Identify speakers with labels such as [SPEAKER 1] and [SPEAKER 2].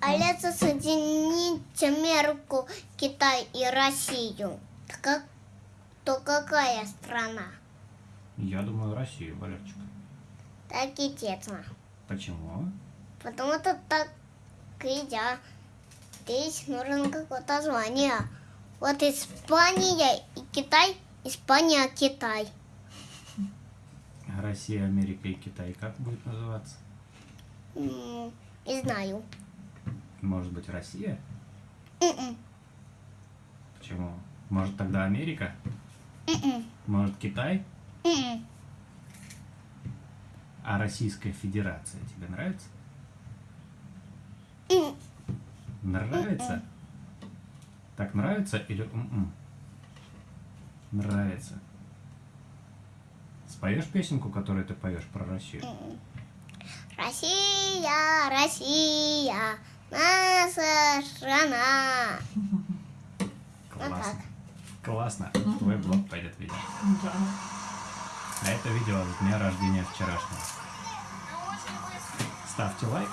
[SPEAKER 1] Але соединить Америку, Китай и Россию. То, как, то какая страна?
[SPEAKER 2] Я думаю, Россию, Валерчик.
[SPEAKER 1] Так и тесно.
[SPEAKER 2] Почему?
[SPEAKER 1] Потому что так и я. Здесь нужно какое-то звание. Вот Испания и Китай, Испания, Китай.
[SPEAKER 2] Россия, Америка и Китай как будет называться?
[SPEAKER 1] Не знаю.
[SPEAKER 2] Может быть, Россия?
[SPEAKER 1] М-м,
[SPEAKER 2] Почему? Может, тогда Америка?
[SPEAKER 1] м-м,
[SPEAKER 2] Может, Китай?
[SPEAKER 1] м-м.
[SPEAKER 2] А Российская Федерация тебе нравится? Нравится? Так нравится или м-м? Нравится. Споешь песенку, которую ты поешь про Россию?
[SPEAKER 1] Россия, Россия, наша страна.
[SPEAKER 2] Классно. Классно. Твой блог пойдет видео.
[SPEAKER 3] Да.
[SPEAKER 2] А это видео с дня рождения вчерашнего. Ставьте лайк,